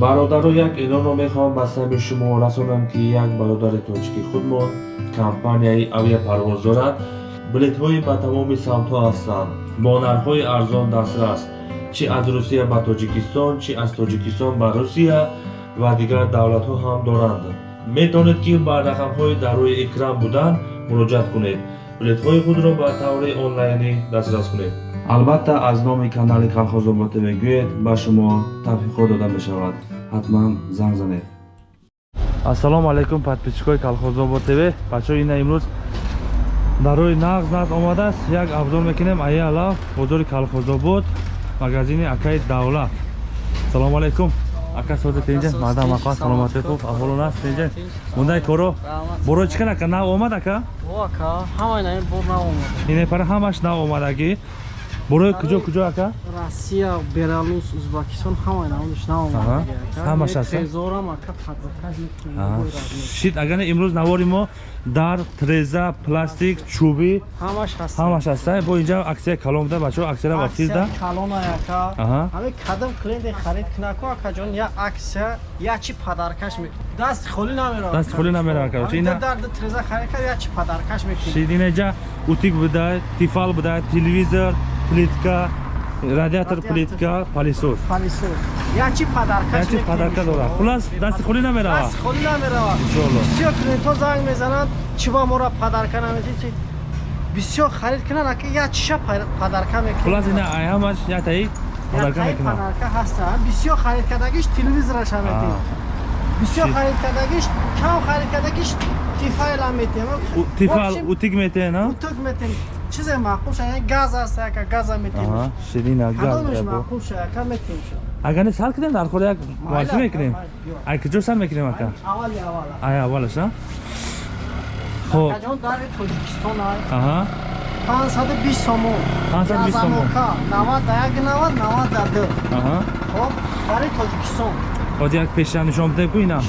бародаро як эълонро мехоҳам ба сабби шумо расонам ки як бародари тоҷики худмон компанияи авиапарвоз дорад билетҳои ба тамоми самтҳо ҳастанд. Бо нархҳои арзон дастрас чӣ аз русия ба тоҷикистон чӣ аз тоҷикистон ба русия ва дигар давлатҳо ҳам доранд. Метавонед ки ба рақамҳои дар рӯи экран буданд муроҷиат кунед билетҳои худро ба таври онлайнӣ дастрас кунед. Албатта аз номи канали калхозобод мегӯед ба шумо тавфиқҳо дода мешавад. Ҳатман занг занед. Ассалому алайкум подписчикои калхозобод тв. Бачао ина имрӯз дар рӯи нағз нағз омадааст. Як абзор мекунем аяла бозори калхозобод магазини акаи давлат. Салому алайкум ака созе тинҷа мадам ака саломате хуб аҳволон аст тинҷа мондаи коро боро чӣ кара ака нав омад ака ине пара ҳамаш нав омадагӣ борои куҷо куҷо ака? Россия беларус узбекистон ҳамаи навониш ҳамаш аст шид агар не имрӯз навори мо дар треза пластик чӯбӣ ҳамаш аста бо инҷа аксия калон буда бачао аксияра вахтизда кадом клиенте харид кунаку акаҷон я аксия я чи падаркаш дасти холӣ намера дасти холӣ намера ака. Треза харид кар я чи падаркаш мекунӣ шид инаҷа утик буда тифал буда телевизор плитка радиатор плитка палисос ячи падарка дора хулас дасти холӣ намерава холӣ намерава бисёр клиентҳо занг мезананд чӣ ба мора падарка наметӣ бисёр харид кунанд ака ячиша падарка мекунад? Хулас ина ҳамаш ятаи падарка мекунад. падарка ҳаста. Бисёр харид кардагиш телевизораша метӣ бисёр харид кардагиш кам харид кардагиш тифайла метем тифал утик метем утик метем чизе маъқул ша яъне газ аст яка газа метем ширина газ маъқул ша яка метем агар не сар кунем дар холи як муайсӣ мекунем. ай куҷо сар мекунем ака? Аввали аввала. Ай аввалаш а? Хоб. ҷон дари тоҷикистон ай. Аҳа. 520 сомон. 520 сомон. 90 да як 90 90 да ду. Аҳа. Хоб дари тоҷикистон. Ҳози як пеша нишон бидем ку ина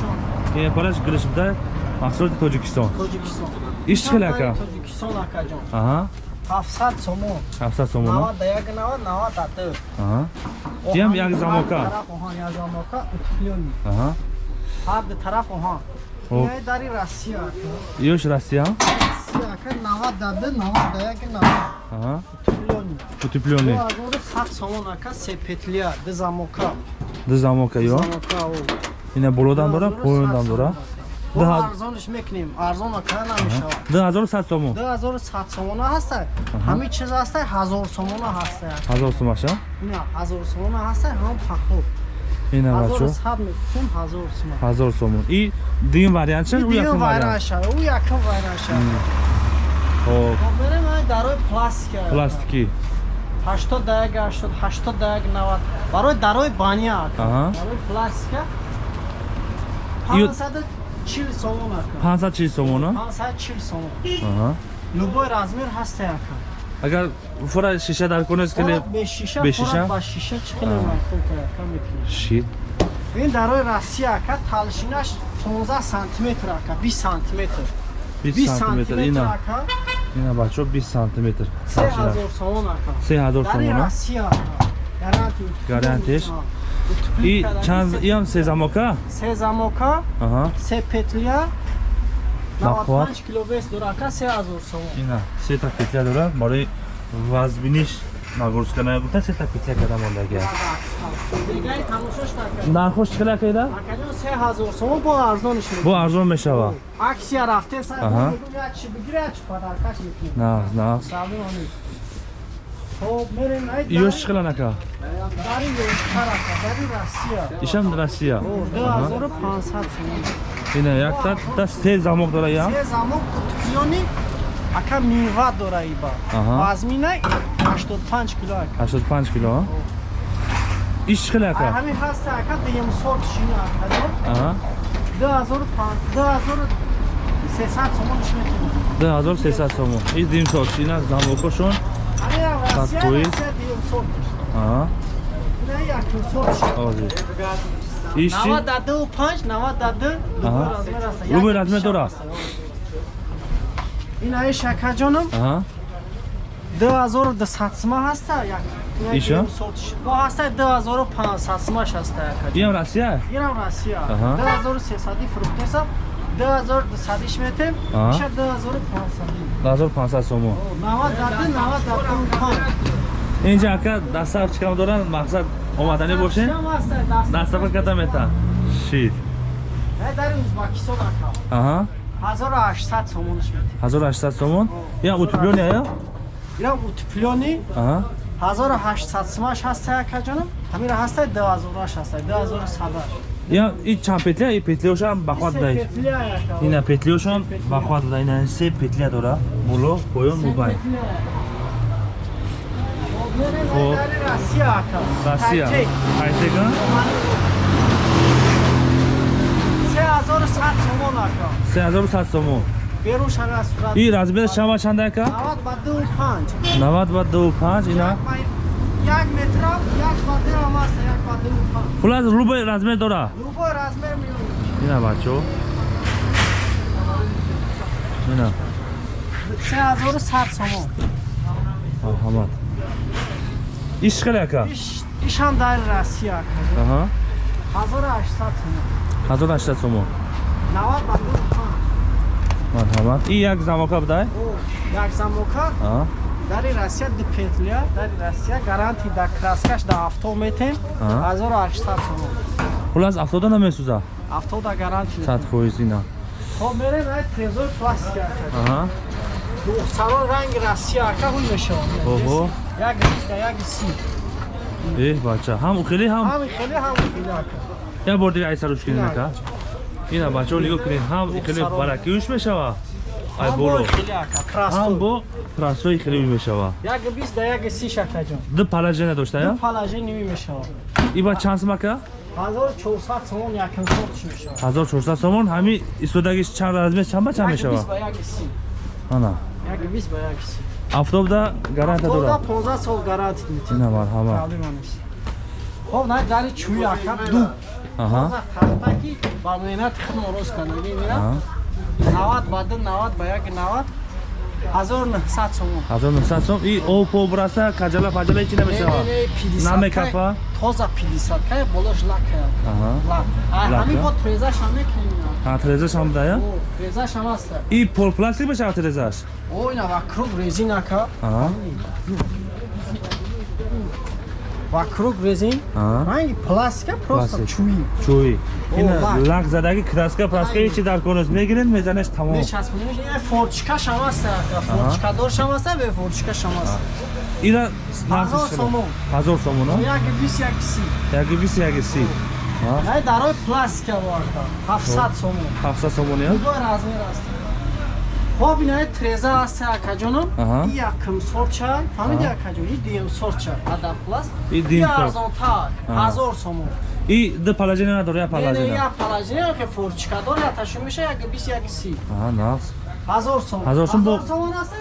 ин параш гириш буда маҳсулоти тоҷикистон. Тоҷикистон. Иш чӣ хел ака? Тоҷикистон акаҷон аҳа 700 сомон 700 сомон 90 да як 90 90 да ду аҳа. Ям як замока? оҳан як замока? Утиклёни аҳа. Ҳар ду тараф хоб ин дари россия ёш россия? Россия 90 да ду 90 да як 90 аҳа. Утиклёни утиплёни 2100 сомон ака се петлия ду замока. Ду замока ё? замока ина болодан дора поёндан дора арзонш мекунем. Арзон кара намешавад. 2100 сомон? 2100 сомона ҳаста ҳами чиз ҳаста 1000 сомона ҳаста 1000 сомаша не 1000 сомона ҳаста ҳам пахо ина бачо 1100 мекунем 1000 сомон. 1000 сомон. И дигин вариант ша у якм вариант? ша у якм вариант ша. Хоб. Берем ай дарои пластика. Пластики. 80 да як 80 80 да як 90 барои дарои баня дарои пластика. 500 чил сомон ака 540 сомон 540 сомон аҳа. Любой размер ҳаста ака агар фура шиша дар конес кили без шиша без шиша? ба шиша чӣ хеле маъқул ка ака метавонӣ шит. Ин дарои россия ака талшинаш 15 сантиметр ака 20 сантиметр. 20 сантиметр ина. ака. Ина бачо 20 сантиметр. 3000 сомон ака. 3000 дарои сомон россия ака. Гарантия. Гарантияш и чанд иам се замока? Се замока аҳа. се петлия. Нақуат. 95 киловес дора ака 3000 сомон ина сета петля дора барои вазбиниш нагрузка наягуфта сета петля када мондаги дегаи тамошош така нархош чӣ хела кайда акаҷон 3000 сомон бо арзониш бо арзон мешава. Аксия рафте сай Аҳа. як чи бигире як чи падаркаш мекунем нағз нағз ёш чӣ хела нака? дари ёштар ака дари россия. Ишам россия. О, 2500 сомон ина як та та се замок дора ям се замок кутуклёни ака мева дора иба. Вазмина 85 кило ака. 85 кило иш чӣ хела ака? Ҳамин ҳаста ака дуюм сорт шина ака аҳа. 2300 сомон шметина 2300 сомон. И дим сорт ина замокошон ҳамин россия Какой? россия дуюм сорт аҳа ина якум сорт шина ози иш чӣ 90 да 2 5 90 да 2 Аҳа. размер аста Любой размер дора? ина ай шакаҷонам аҳа 2200 сима ҳаста як Иша? бо ҳастай 2500 сумаш ҳаста яка Иам Россия? инам россия Аҳа. 2300 фурӯхтесам 2200 метем иша 2500 1500 сомон. 90 дады 90 дады 5 Инҷа ака дастаф чикам доран мақсад омадани бошен? Дастафа ката мета. Шит. дар узбакистон ака Аҳа. 1800 сомонаш метем 1800 сомон. Я утуплён я? инам утуплёни Аҳа. 1800 сумаш ҳаста яка ҷонам ҳамира ҳастай 2000аш ҳастай 2100 Я и чанд петля, и петлиошам бахват дай. Ина петлиошам бахват дай. Ина се петля дора. Боло, поён, мубай. Хоб. Россия. Россия. Тайчек. Хайтека. 3100 сомон ака. 3100 сомон. Беруш ана сурат. И размер шама чанд ака? 90 ба 25. 90 ба 25 ина. Як ба- Як дирам аст, як 25. Хулас рубай размер дора. Любой размер миёбӣ. Ина бачо. Ина. 3100 сомон. Марҳамат. Иш хеле ака. Иш ишам дар Россия ака. Аҳа. 1800 сомон. 1800 сомон. 90 ба 25. Марҳамат. И як замока будай? О, як замока Аҳа. Дари Россия ду петля, дари Россия гаранти да краскаш да авто метем. Аҳа. 1800 сомон. Хулас автода намесуза. Авто да гаранти. 100% ина. Хоб мерем ай трезор пластик ака. Аҳа. духсарон ранги россия ака ҳуй мешавад Оҳо. як риста як си Э, бача. Ҳам ухели ҳам ҳами хеле ҳами хеле ака Я бор дига айсаруш кинем Ина. ака. Ина бачаҳо нигоҳ кунед. Ҳам ихеле Саро. баракиюш мешава. Ай ҳам боло. бо хеле ака Ҳам бо трансфери хеле мешава. як бист да як си шакаҷон Ду палажена дошта я? палаже ними мешавад Иба чанд сум ака? 1400 сомон якин сотиш мешавад 1400 сомон. Ҳами истодагиш чанд размер чанд ба чанд як мешава? бист ба як си Ана. як бист ба як си Автобда гаранта тода дора. 15 сол метӣ Ина марҳамат. проблема нест хоб най дари чӯи ака ду Аҳа. тахтаки ба меҳнати худ мороз канаги мира Аҳа. 90 ба ду 90 ба як 90 1900 сомон 1900 сом. И о по браса каҷала паҷала чи намешава. Намекафа? тоза 50 кай болош лака Аҳа. а Лака? ҳами бо трезаш ҳам мекунем Ҳа трезаш ҳам да я? о трезаш ҳам аст И полпластик мешава трезаш? о ина вакруг Аҳа. вакруг резин ранги пластика просто О, ина лак. лак задаги краска праска Ай. чи дар конус мегиред мезанеш тамом. Мечаспонеш ина форчка шам аст форчка дор шам аст бе форчка шам аст ина ҳазор сомон. Ҳазор сомон а? як бис як си. Яки бис яки си. Най дарои пластика воарда 700 сомон. Ҳафсад сомон я Любой размер аст. Хоб ина треза аст акаҷоном. Аҳа. И якм сорча, фаҳмиди Аҳа. акаҷон, и дуюм сорча, ада пласт. И дуюм сор- арзонтар, Аҳа. ҳазор сомон. и ду палажина надор я Не, не, палажина як палажина ке форчкадор яташон меша, як бис як си. аҳа нақс Ҳазор сомон. Ҳазор сом бо- Ҳазор сомон аст?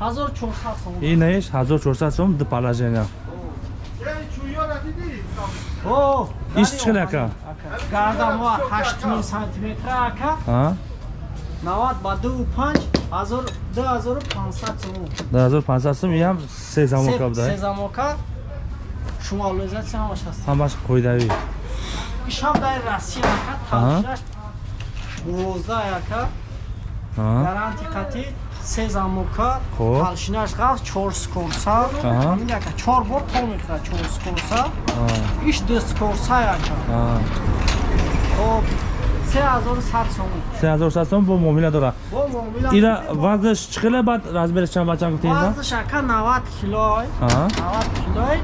ҳазор чорсад сомон. инаиш ҳазор чорсад сом ду палажина О, Иш дари чӣ хел омад, ака? Гардамо 8 сантиметр ака. а 90 ба 25 ҳазор 2500 сомон. ду ҳазор пансад сом иам се замока Се буда замока шумолизатсия ҳамаш аст. ҳамаш қоидавӣ ишам дар россия ака Аҳа. тавшаш бузда яка Аҳа. гаранти қати се замока Хоб. талшинаш ғаф чор скорса Аҳа. ҳамин яка чор бор то мехӯрад чор скорса А, иш ду скорса яка а. хоб се ҳазору сад сомон се ҳазор сад сом бо муомила дора бо муомила ира вазнаш чӣ хеле бад? размериш чанд ба чанд гуфтед вазнаш ака 90 килой аҳа 90 килой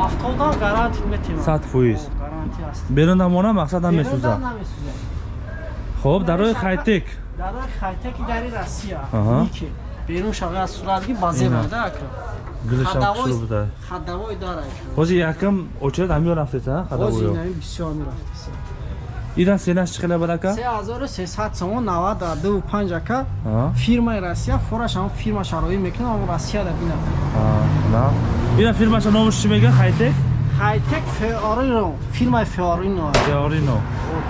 ҳафтода гаранти метем Сад фоиз. гаранти аст берун намона мақсадам месӯза Берунда намесӯзад. хоб дар роҳи хайтек. дарои хайтеки дари россия. Аҳа. Ники. берун шава аз суратги ака. Гулишам Хадавои- хадавои дар. ака ҳозир якам очеред ҳамиё рафтеса бози хадавоё инаи бисёр мерафтиса ира сенаш чӣ хеле бад ака 3300 сомон 90 дар 25 ака фирмаи россия. Фораш ҳам фирма шароӣ мекунам ҳам россия да бина на. Ира фирмаша номаш чӣ мега хайтек? Хайтек феорино фирмаи феорино теорино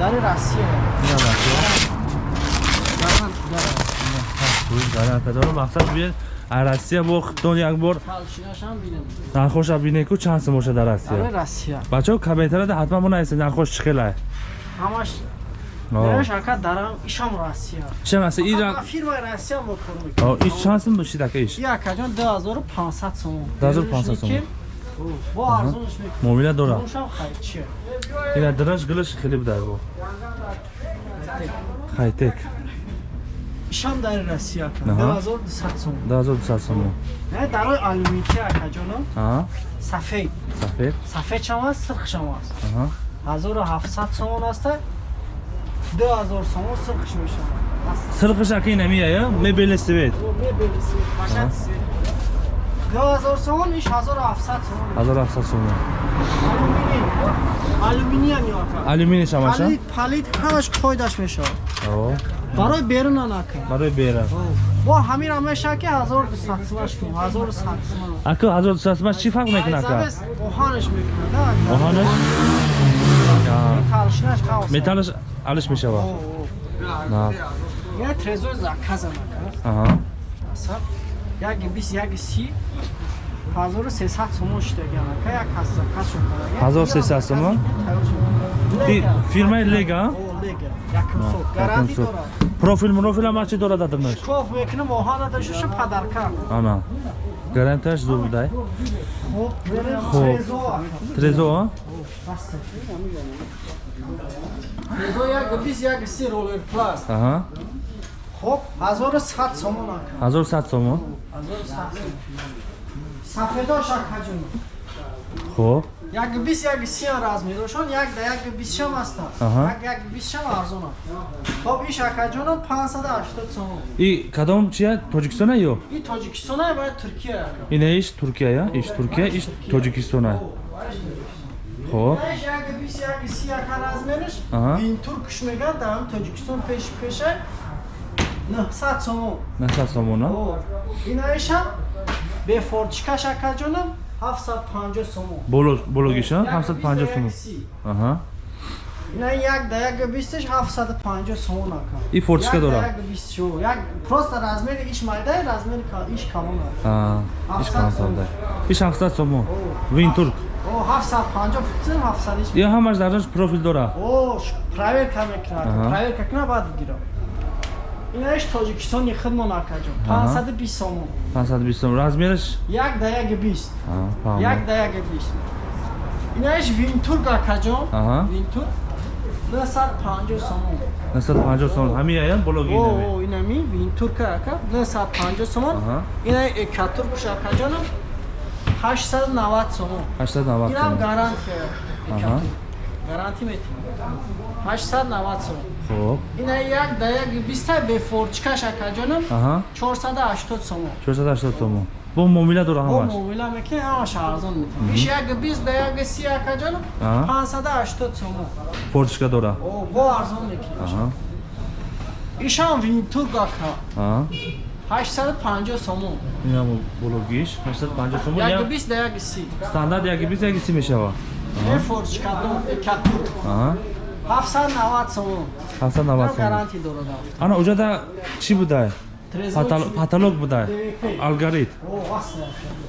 дари россия. Ина бачо гарант дар гарантадор мақсад биен а россия бо худтон як бор нархоша бинем ку чанд дар Ара россия Россия. бачаҳо комментарияда ҳатман бунависед нархош чӣ хелае Ҳамаш Неш ака дарам ишам Россия. шам аст ин Фақат ба фирмаи Россия мо кор мекунам. иш чанд сум бошид ака иш Я акаҷон 2500 сом. 2500 сом. Бо арзонш мекунам. муомила дора Мошам хайчи. ина драж гилаш хеле буда бо хайтек Ишам дар Россия ака. Аҳа. 2200 сом. 2200 сум Не дарои алюминки акаҷоно. а Сафед. сафед Сафед чам аст, сирх чам аст. аҳа 1700 сомон аст. 2000 сомон сирхш мешавад. сирқиш ака инамия я мебели свет мебелиси башад свет. 2000 сомон иш 1700 сомон. 1700 сум Алюминий. Алюминиям ёка. алюминий шамаша Палит, палит ҳамаш қойдаш мешавад. о Барои берунан ака. барои бера Бо ҳамин меша ки 1200 сомаш кунем. 1100 сомон. ака 1200 сум чӣ фарқ мекуна ака Айзавес оҳанаш мекунад. оҳанаш. Металлаш алиш мешавад на. Я трезор ака. аҳа. Асаб як 20 як 30 1300 сомон штеган ака як ҳаст заказ шуд. 1300 сомон? И фирмаи лега профил мурофил ҳама чӣ дорад. Адрнаш Шкоф мекунам оҳана дашуша падарка. ана гарантияш зур будай Хоб. трезо ака. трезо а Баста. Трезо як 20 як 30 ролер пласт. аҳа Хоб, 1100 сомон ака. 1100 сомон 1100 сомон. Сафедош акаҷон. хуб Як 20 як 30 размерошон як да як 20 шам аст. Як як 20 шам арзона. Хоб иш акаҷон 580 сомон. и кадом чия тоҷикистона ё И Тоҷикистон ай баъд Туркия ина иш туркия я иш туркия иш тоҷикистона хуб Иш як 20 як 30 ака размериш. Аҳа. Ин туркш меган дар Тоҷикистон пеш пеша 900 сомон. 900 сомон а О, ина иша бе форчикаш акаҷонам 750 сомон. боло бологиша Як 750 20 сомон як 30. аҳа Ина як да як 20 750 сомон ака. И форчика Як да дора? Як 20 шо. Як просто размери иш майда, размери иш камон ака. иш 700 камсанда иш 700 сомон вин турк О, 750 футсим 700 иш. я ҳамаш дараш профил дора О, проверка мекунад. Аҳа. Проверка куна баъд гирам. Ина иш Тоҷикистони хидмон акаҷон. Аҳа. 520 сомон. 520 сомон размераш Як да як 20. а Як фаҳмам да як 20. Ина иш винтурк акаҷон. Аҳа. Винтурк 950 сомон. 950 сомон ҳамин ая бологи О, инаме о, ина ми винтурк ака 950 сомон. Аҳа. Ина экатурк акаҷонам 890 сомон. 890 Инам сомон гарантия. Аҳа. Гарантӣ метавонам. 890 сомон. хуб Ина як да як 20 бе форчкаш акаҷонам аҳа 480 сомон. 480 сомон бо муомила дора Бо ҳамаш муомила мекунем ҳамаш арзон метавонам. Иш як 20 да як 30 акаҷонам Аҳа. 580 сомон. фортишка дора О, бо арзон мекунем. аҳа Ишам винтурк ака аҳа 850 сомон. инам бологиш 850 сомон Як я 20 да як 30. стандарт як 20 як 30 мешава Бе форчка до экатурк аҳа 790 сомон. 790 Инам сомон гарантӣ дорад. ана уҷада чӣ будай Будай ДВП. алгарит аст.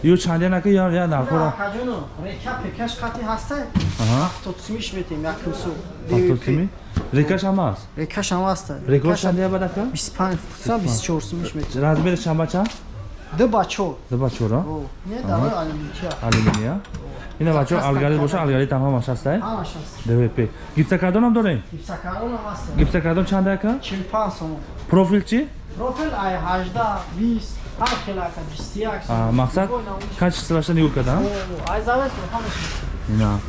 ё чандианака я я нархора Акаҷоно, река пекаш қати ҳаста? аҳа Тотсимиш метем якм су. автосими рекаш ҳам аст Рекаш ҳам аста. рекорд чандия бадака 25 футса 24 сумиш метем. размери чамбача Ду бачо. дуба чора О, не дарои алюминия. алюминия ина бачо алгарит боша алгарит ҳам ҳамаш ҳастай Ҳамаш аст. двп гипсакардонам дорем Гипсакарон ҳам аста. гипсакардон чандака 45 сомон. профил чӣ Профил ай 18, 20, ҳар хел ака 21 А, мақсад? Качи силаша нигоҳ кардам? Ай завес ҳамаш. ина.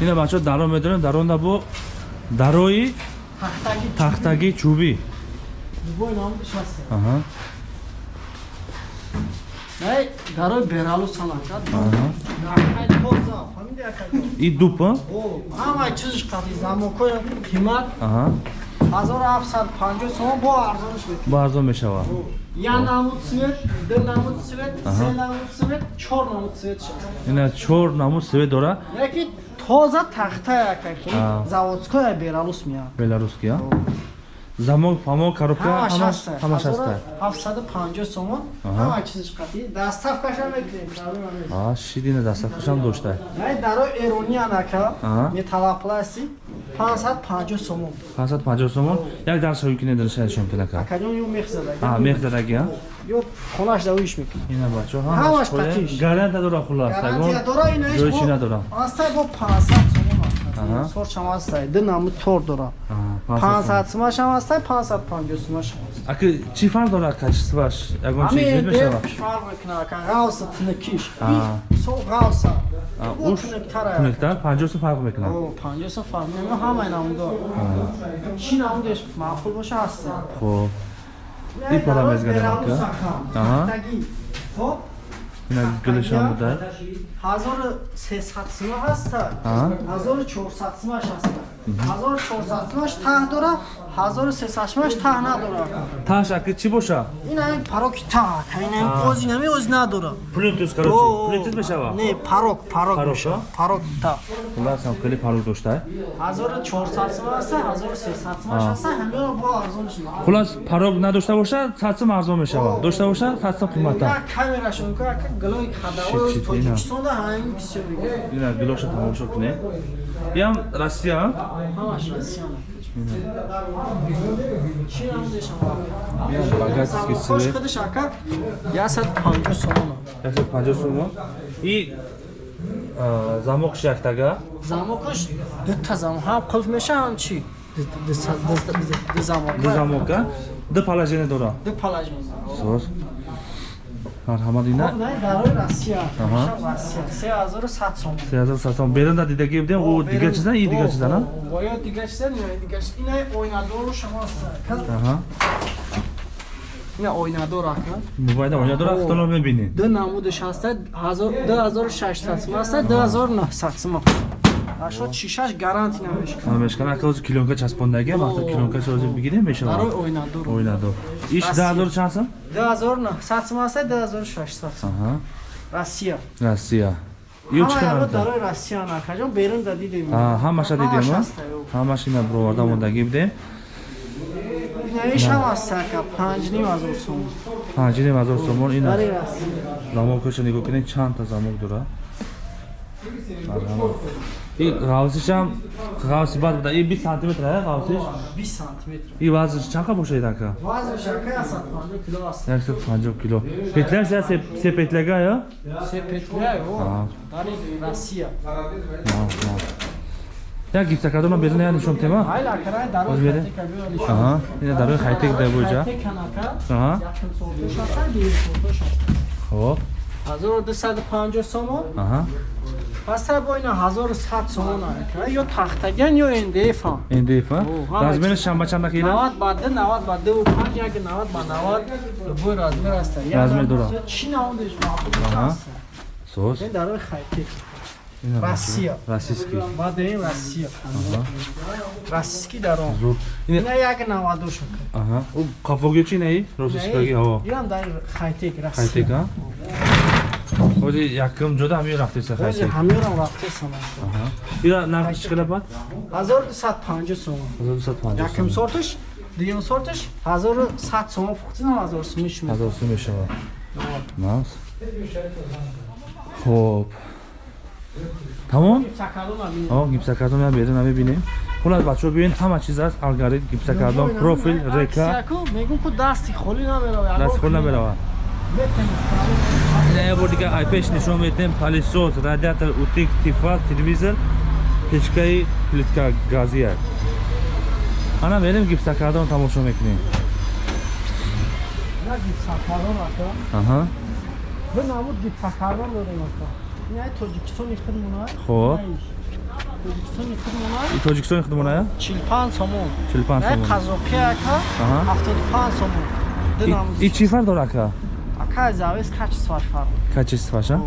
Ина бачо даро медорем даронда бо дарои Тахтаги тахтаги чӯбӣ бой намудиш аста. аҳа. Ай дарои бералус ҳам ака. аҳа Тоза, фамилия ака. и дуп а? О, ҳамаи чизиш қати замокои қимат аҳа 1750 сомон бо арзониш метавонад. бо арзон мешава Я намуд цвет, ду намуд цвет, Ага. се намуд цвет, чор намуд цвет шаст. ина чор намуд свет дора Яки тоза тахта яка ки А. заводскоя бералус мия. беларуския замок памок коробка ҳамаш ҳаста ҳамаш ҳаста 750 сомон. Ҳама чизиш қатӣ? Даставкаша мекунем а шидина дастафкашам дошта. Дарои эрони анака Аҳа. металлапласти 550 сомон. 550 сомон? Як дарс ҳоюкине даршашон кинака акаҷон ё мехзадаги? А мехзадаги а? ё хонаш давиш мекун ина бачо Ҳамаш қатиш. гаранта дора хулас. Гарантия дора инаиш ҷои чи надора аста бо 500 сомон сорчам аста ду намуд тор дора. 500 сомаш ҳам. аста 550 сомаш ҳам аст аки чӣ фарқ дорад качестваш ягон чиз ҳамин мешавад? дев фарқ мекуна ака. Ғавса тунакиш Аа. со ғавса. А, бо уш тунактара тунуктар? 50 сом фарқ мекунад О, 50 сом фарқ мекуна ҳамаи намудор чӣ намудеш маъқул боша аста хоб. И пора мезганем, ака. Аҳа. Хоб, ина гулишам буда 1300 сима ҳаста. Аҳа. 1400 симаш ҳаста 1400 симаш таҳ дора 1300 симаш таҳ надора таш аки чӣ боша? Ин ҳамин пароки таҳ ин ҳамин ози нами ози надора плютус О, короче плютус мешава не парок парок Парок, меша парок таҳ. Хуласам хеле парок дошта 1400 сима ҳаста 1300 симаш А. ҳаста ҳамин бо арзониш мекунад хулас парок надошта боша садсом арзон мешава? Дошта боша садсом қимата? Як камерашон ка Чит, хадавои чит, тоҷикистонда ҳамин бисёр ина гилоша тамошо кунем иам россия багатский хош свет худиш ака? 150 сомона. 150 сом и а, замок шахтага замокаш дута замок. Ҳам қулф меша ҳам чӣ ду замок ду замока. Ду положение дора? Ду палаж сом 3100 сом берунда дидаги будем у дигар чиза и дигар чиза на О, ё дигар чиза ина ойнадору шумо аст аҳа ина ойнадор ака мобайда оня дора О. хатоно мебинед ду намудаш ҳаста 2600 сум аста 2900 сум ашо шишаш гаранти намешкана мешкана ака ози килонка часпондаги О. килонка ози бигирем мешава ойнадор ойнадор иш Россия. 10000 чанд сом 2900 сум аста 2600 сум аҳа. Россия. Россия. Ё чӣ канад дарои россия накаҷон берун да дидем. А, ҳамаша дидем, ё. ҳамаш ина бироварда мондаги будем? Навиш ҳам аст ака 5500 сум. Панҷиним ҳазор сомон ина. Дарои россия. Замокашо нигоҳ кунед чандта замок дора марҳамат и ғавсишам ғавси бад буда. И 20 сантиметр а ғавсиш? 20 сантиметр. И вазнш чанқа бошад ака? Вазнш ака 150 кило аст. 150 кило. Петляш я се се петляга я се петля ё А. дарои россия. Як гипсакадона безона я нишон тема? Ҳайла акарай дарои Оз бере? хатика биёриш аҳа ина дарои хайтек да буҷа аҳа. Якум сортуш аста, диву сортуш аста. хоб. 1250 сомон, аҳа пастра бо ина 1100 сомон ака. Ё тахтаган, ё О, ҳама размери чиз. шамба чанда кила 90 ба 2, 90 ба 2, 5, яки 90 ба 90. Бо размер аста. Я Размер. Чӣ намудеш маъқул Аҳа. аста. соз Ин дарои хайтек. ина Россия. российский ден Россия. Российский даром. зуд ина як 90 ака. аҳа у қафоги чи наи российскаги ҳаво Ям дар хайтек Россия. хайтека ози якум ҷода ҳамин рафтеса Ози хайтек ҳамёрам рафтесам. аҳа. Ира нарх чӣ қадар бад 1250 сом. 1250 Якум сортиш, дуюм сортиш? 1100 сом фуқтинам 1000 сомиш мешава. ҳазор сум мешава нас? Хоб. Тамом Сакалон абин. о гипсакардон я берин мебинем хулас бачаҳо биёен ҳама чиз аст алгоритм гипсакардон профил река. Мегум ку дасти холӣ намерава. даст хол намерава бор дигар айпеш нишон медиҳем палисос радиатор утик тифат телевизор печкаи плитка газия ана мерем гипсакардон тамошо мекунем Ина гипсакалон ака. аҳа Бу намуд гипсакалон дорем ака. Тоҷикистони худмона. Хоб. Тоҷикистони худмоная 45 сомон. 45 Ина сомон қазоқи ака Аҳа. 75 сомон. И- намуд. и чӣ ака Ака завес качестваш фарқ. качестваша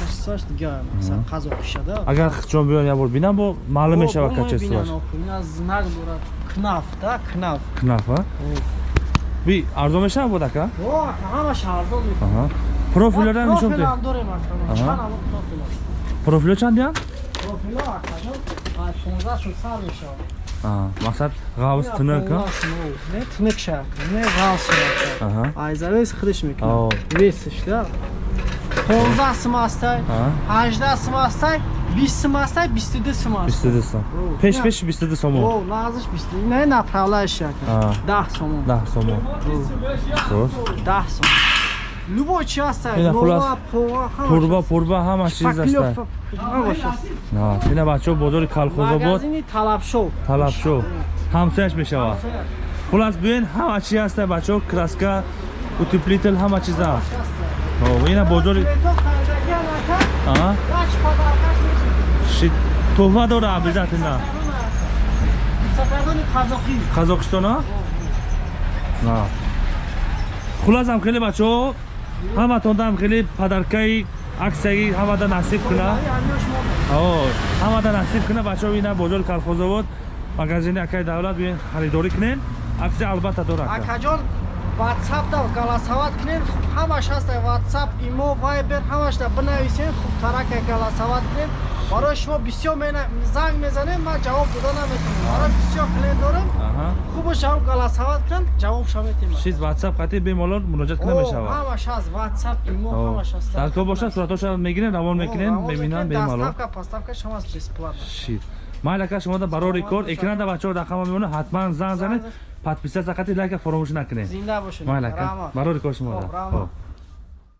Качестваш дигар. Масалан қазоқи шада. агар чон биён як бор бинам бо маълум мешава качестваш Ина знак дорад. Кнаф, да, кнаф. кнафа би арзон мешава бод ака О, ҳамаш арзон мекунад. аҳа профилора нишон те Профилам дорем ака. Аҳа. Чанд намуд профил аст? профило чанд ака ҷон, ай 15 шуд сар масалан ғавс тунука не тунук шак не ғавс шак айзарес хриш мекунад весишда 15 смастай 18 смастай 20 смастай 22 смастай 22 сом пеш пеш 22 сомон о назиш 20 не направляешь шак 10 сомон 10 сомон 10 сомон любой хулас. нова пова пурба пурба ҳама чиз аст на ина бачаҳо бозори калхозобод магазини талабшо талабшо ҳамсояш мешавад хулас биёен ҳама чи аст бачаҳо краска утеплител ҳама чиз аст О, ина бозори Аа, ши туҳфа дора обязательно сафардони қазоқӣ қазоқистон а на. Хуласам хеле бачаҳо ҳаматондам хеле падаркаи аксияи ҳамада насиб куна. Ҳамада насиб куна бачаҳо ина бозори калхозобод магазини акаи давлат биёен харидорӣ кунен аксия албатта дора ака. акаҷон ватсапда галасават кунем. Ҳамаш ҳаста ватсап имо вайбер ҳамашда бинависем. Хуб тарака галасават кунем. Барои шумо бисёр занг мезанем ман ҷавоб дода наметонам барои бисёр клиент дорам Аҳа. хубашам галасават кунам? Ҷавобша метем чиз ватсап қати бемалол муроҷиат кунда мешавад ҳамаш ҳаст ватсап имо ҳамаш ҳаст дар ко бошад суратоша мегирен равон мекунен мебинан бемалол даставка паставка шамас бесплатно. Шид майли ака шумо да барори кор экранда бачаҳо рақама мемона ҳатман занг занед. Подписатсия қати лайка фаромӯш накунед. Зинда бошед. Майли ака Раҳмат. барори кор шумо да. Хуб, раҳмат. Хуб.